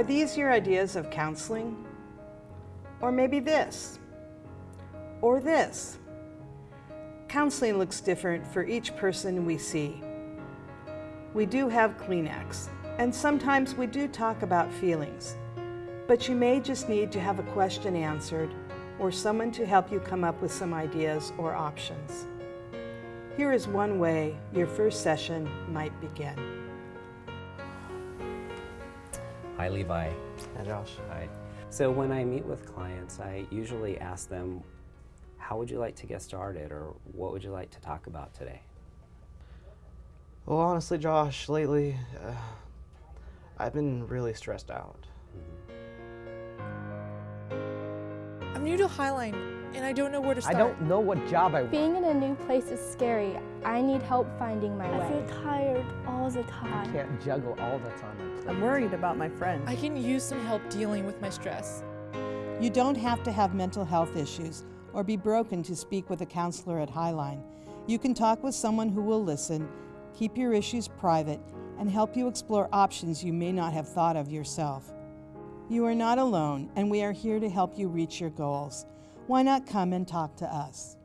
Are these your ideas of counseling? Or maybe this? Or this? Counseling looks different for each person we see. We do have Kleenex, and sometimes we do talk about feelings, but you may just need to have a question answered or someone to help you come up with some ideas or options. Here is one way your first session might begin. Hi, Levi. Hi, Josh. Hi. So when I meet with clients, I usually ask them, how would you like to get started or what would you like to talk about today? Well, honestly, Josh, lately, uh, I've been really stressed out. I'm new to Highline, and I don't know where to start. I don't know what job I want. Being in a new place is scary. I need help finding my way. I feel tired all the time. I can't juggle all the time. I'm worried about my friends. I can use some help dealing with my stress. You don't have to have mental health issues or be broken to speak with a counselor at Highline. You can talk with someone who will listen, keep your issues private, and help you explore options you may not have thought of yourself. You are not alone, and we are here to help you reach your goals. Why not come and talk to us?